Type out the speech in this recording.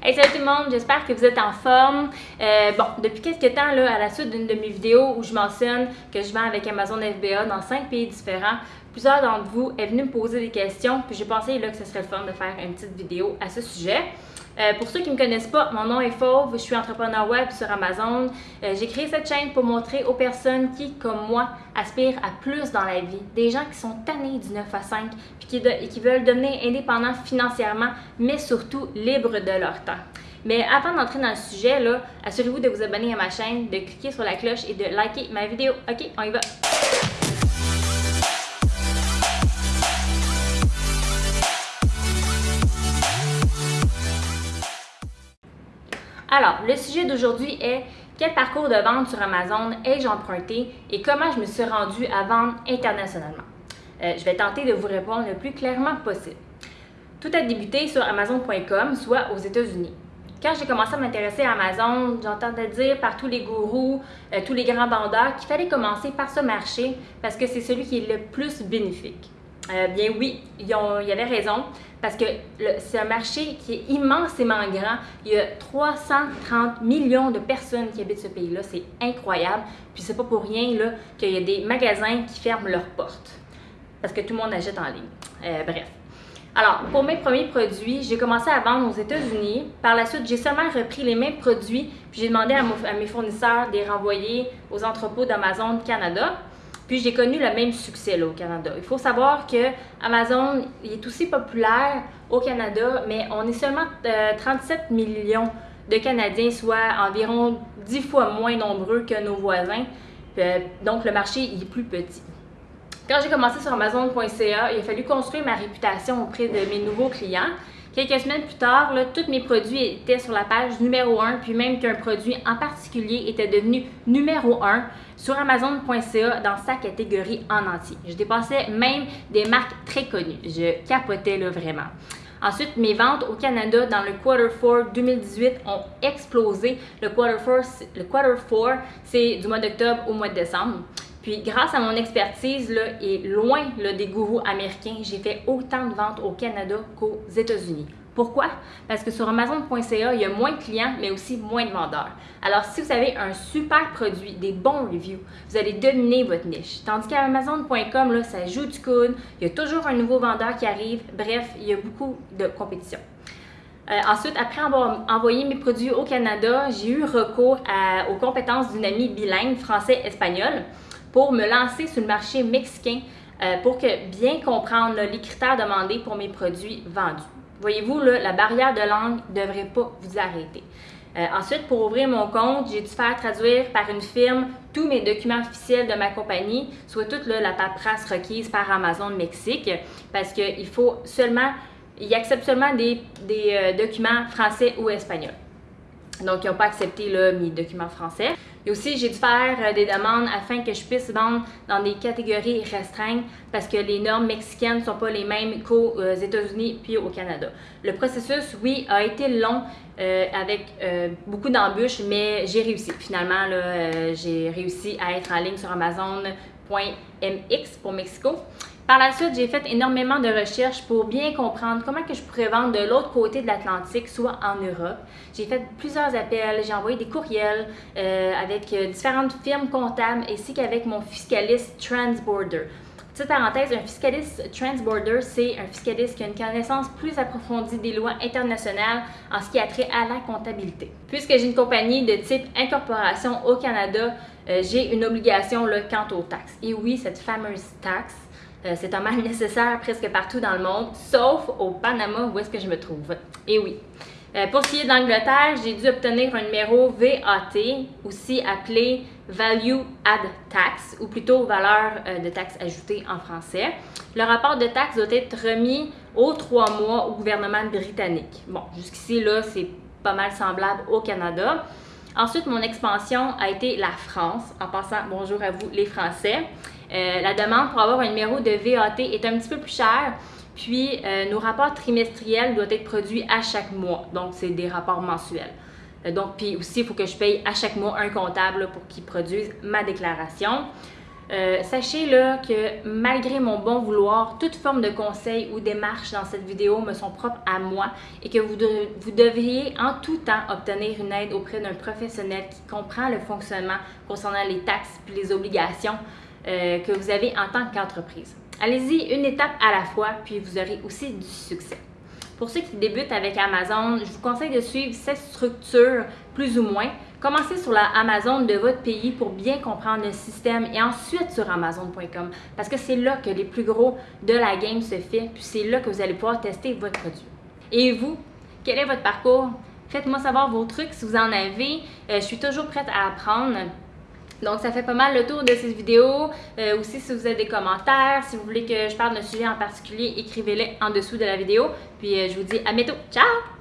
Hey salut tout le monde, j'espère que vous êtes en forme. Euh, bon, depuis quelques temps, là, à la suite d'une de mes vidéos où je mentionne que je vends avec Amazon FBA dans cinq pays différents, plusieurs d'entre vous est venu me poser des questions, puis j'ai pensé là, que ce serait le fun de faire une petite vidéo à ce sujet. Euh, pour ceux qui ne me connaissent pas, mon nom est Fauve, je suis entrepreneur web sur Amazon. Euh, j'ai créé cette chaîne pour montrer aux personnes qui, comme moi, aspirent à plus dans la vie. Des gens qui sont tannés du 9 à 5 puis qui, et qui veulent devenir indépendants financièrement, mais surtout libres de leur temps. Mais avant d'entrer dans le sujet, assurez-vous de vous abonner à ma chaîne, de cliquer sur la cloche et de liker ma vidéo. Ok, on y va! Alors, le sujet d'aujourd'hui est quel parcours de vente sur Amazon ai-je emprunté et comment je me suis rendue à vendre internationalement? Euh, je vais tenter de vous répondre le plus clairement possible. Tout a débuté sur Amazon.com, soit aux États-Unis. Quand j'ai commencé à m'intéresser à Amazon, j'entendais dire par tous les gourous, euh, tous les grands vendeurs qu'il fallait commencer par ce marché parce que c'est celui qui est le plus bénéfique. Euh, bien oui, ils, ont, avaient raison, parce que c'est un marché qui est immensément grand. Il y a 330 millions de personnes qui habitent ce pays-là. C'est incroyable. Puis c'est pas pour rien qu'il y a des magasins qui ferment leurs portes, parce que tout le monde achète en ligne. Euh, bref. Alors, pour mes premiers produits, j'ai commencé à vendre aux États-Unis. Par la suite, j'ai seulement repris les mêmes produits, puis j'ai demandé à, à mes fournisseurs de les renvoyer aux entrepôts d'Amazon Canada. Puis j'ai connu le même succès au Canada. Il faut savoir que Amazon est aussi populaire au Canada, mais on est seulement 37 euh, millions de Canadiens, soit environ 10 fois moins nombreux que nos voisins. Euh, donc le marché est plus petit. Quand j'ai commencé sur Amazon.ca, il a fallu construire ma réputation auprès de mes nouveaux clients. Quelques semaines plus tard, tous mes produits étaient sur la page numéro 1, puis même qu'un produit en particulier était devenu numéro 1 sur Amazon.ca dans sa catégorie en entier. Je dépassais même des marques très connues. Je capotais là vraiment. Ensuite, mes ventes au Canada dans le Quarter 4 2018 ont explosé. Le Quarter 4, le quarter 4 c'est du mois d'octobre au mois de décembre. Puis grâce à mon expertise là, et loin des gourous américains, j'ai fait autant de ventes au Canada qu'aux États-Unis. Pourquoi? Parce que sur Amazon.ca, il y a moins de clients, mais aussi moins de vendeurs. Alors, si vous avez un super produit, des bons reviews, vous allez dominer votre niche. Tandis qu'à Amazon.com, là, ça joue du coude, il y a toujours un nouveau vendeur qui arrive. Bref, il y a beaucoup de compétition. Euh, ensuite, après avoir envoyé mes produits au Canada, j'ai eu recours aux compétences d'une amie bilingue français-espagnol pour me lancer sur le marché mexicain euh, pour bien comprendre les critères demandés pour mes produits vendus. Voyez-vous, la barrière de langue ne devrait pas vous arrêter. Euh, ensuite, pour ouvrir mon compte, j'ai dû faire traduire par une firme tous mes documents officiels de ma compagnie, soit toute la paperasse requise par Amazon Mexique, parce qu'il faut seulement, ils acceptent seulement des, euh, documents français ou espagnols. Donc, ils n'ont pas accepté mes documents français. Et aussi, j'ai dû faire euh, des demandes afin que je puisse vendre dans des catégories restreintes parce que les normes mexicaines ne sont pas les mêmes qu'aux euh, États-Unis puis au Canada. Le processus, oui, a été long euh, avec beaucoup d'embûches, mais j'ai réussi. Finalement, j'ai réussi à être en ligne sur Amazon.mx pour Mexico. Par la suite, j'ai fait énormément de recherches pour bien comprendre comment que je pourrais vendre de l'autre côté de l'Atlantique, soit en Europe. J'ai fait plusieurs appels, j'ai envoyé des courriels euh, avec euh, différentes firmes comptables ainsi qu'avec mon fiscaliste Transborder. Petite parenthèse, un fiscaliste Transborder, c'est un fiscaliste qui a une connaissance plus approfondie des lois internationales en ce qui a trait à la comptabilité. Puisque j'ai une compagnie de type incorporation au Canada, euh, j'ai une obligation là, quant aux taxes. Et oui, cette fameuse taxe, euh, c'est un mal nécessaire presque partout dans le monde, sauf au Panama où est-ce que je me trouve. Et oui. Euh, pour ce qui est d'Angleterre, j'ai dû obtenir un numéro VAT, aussi appelé Value Add Tax, ou plutôt valeur euh, de taxe ajoutée en français. Le rapport de taxe doit être remis aux trois mois au gouvernement britannique. Bon, jusqu'ici, là, c'est pas mal semblable au Canada. Ensuite, mon expansion a été la France, en passant bonjour à vous les Français. Euh, la demande pour avoir un numéro de VAT est un petit peu plus chère. Puis, euh, nos rapports trimestriels doivent être produits à chaque mois. Donc, c'est des rapports mensuels. Euh, donc, puis aussi, il faut que je paye à chaque mois un comptable pour qu'il produise ma déclaration. Sachez là que malgré mon bon vouloir, toute forme de conseil ou démarche dans cette vidéo me sont propres à moi et que vous, vous devriez en tout temps obtenir une aide auprès d'un professionnel qui comprend le fonctionnement concernant les taxes et les obligations euh, que vous avez en tant qu'entreprise. Allez-y une étape à la fois, puis vous aurez aussi du succès. Pour ceux qui débutent avec Amazon, je vous conseille de suivre cette structure plus ou moins. Commencez sur la Amazon de votre pays pour bien comprendre le système et ensuite sur Amazon.com parce que c'est là que les plus gros de la game se fait, puis c'est là que vous allez pouvoir tester votre produit. Et vous, quel est votre parcours? Faites-moi savoir vos trucs si vous en avez. Euh, je suis toujours prête à apprendre. Donc, ça fait pas mal le tour de cette vidéo. Euh, aussi, si vous avez des commentaires, si vous voulez que je parle d'un sujet en particulier, écrivez-les en dessous de la vidéo. Puis, euh, je vous dis à bientôt. Ciao!